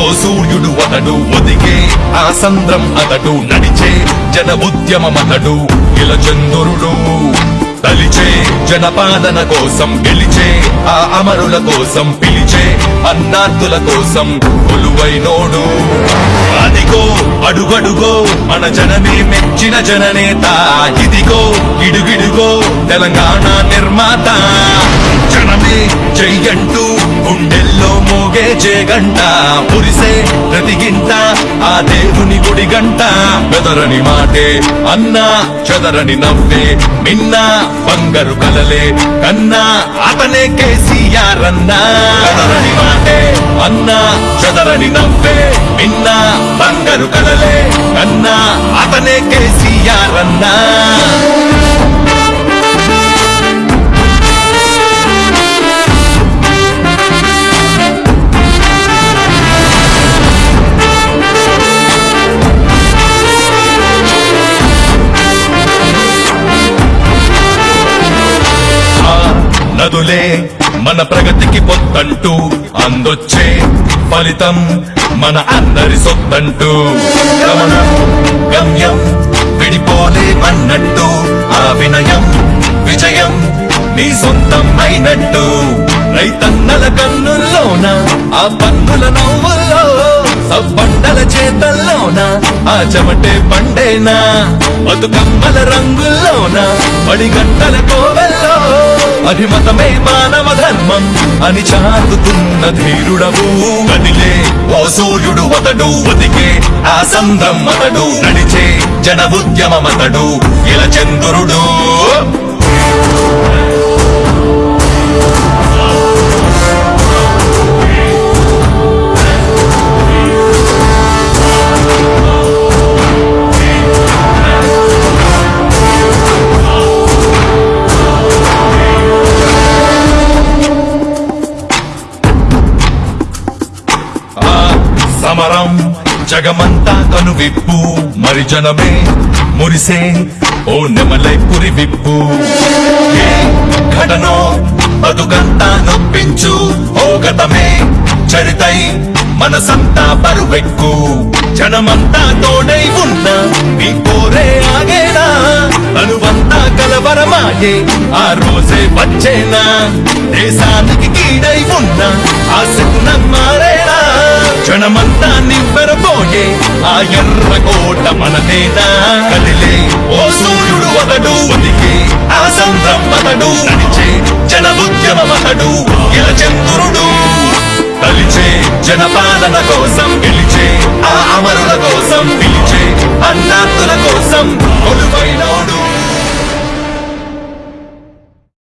ఓ సూర్యుడు అతడు ఒదిగే ఆ సంద్రం అతడు నడిచే జన ఉద్యమమతడు ఇలా చంద్రుడు తలిచే జనపాలన కోసం గెలిచే ఆ అమరుల కోసం పిలిచే అన్నార్థుల కోసం కొలువైనోడు. అదిగో అడుగడుగో మన జనమే మెచ్చిన జననేత. ఇదిగో ఇడుగిడుగో తెలంగాణ నిర్మాత. గుండెల్లో మోగే జేగంట పురిసే ప్రతి గింట ఆ దేవుని గుడి గంట బెదరని మాటే అన్నా చెదరని నవ్వే మిన్నా బంగారు కలలే కన్నా అతనే కేసీఆర్ అన్నా చెదరని మాటే అన్నా చెదరని నవ్వే మిన్నా బంగారు కలలే కన్నా అతనే కేసీఆర్ అన్నా మన ప్రగతికి పొత్తంటూ అందొచ్చే ఫలితం మన అందరి సొత్తంటూ గమనం గమ్యం విడిపోలే అన్నట్టు ఆ వినయం విజయం నీ సొంతం అయినట్టు రైతన్నల కన్నుల్లోన ఆ పన్నుల నవ్వుల్లో సబ్బండల చేతల్లోన ఆ చెమటే పండేనా? బతుకమ్మల రంగుల్లోన పడిగంటల కోవెల్లో అభిమతమే మానవ ధర్మం అని చాటుతున్న ధీరుడవు. కదిలే ఓ సూర్యుడు అతడు ఒదిగే ఆ సంద్రం అతడు నడిచే జన ఉద్యమమతడు ఇలా చంద్రుడు. జగమంతా కనువిప్పు. మరి జనమే మురిసే ఓ నెమలై పురి విప్పు ఘటనో బతుకంతా నొప్పించు. ఓ గతమే చరితై మనసంతా బరువెక్కు. జనమంతా తోడై ఉన్న మీ కోరే ఆగేనా? అనువంతా కలవరమాయే ఆ రోజే వచ్చేనా? దేశానికి కీడై ఉన్న ఆ శకునం మారేనా క్షణమంతా నివ్వెరపోయే ఆ ఎర్ర కోట మనదేనా కదిలే ఓ సూర్యుడు అతడు ఒదిగే ఆ సంద్రం అతడు. నడిచే జన ఉద్యమమతడు ఇలా చంద్రుడు. తలిచే జనపాలన కోసం గెలిచే ఆ అమరుల కోసం పిలిచే అన్నా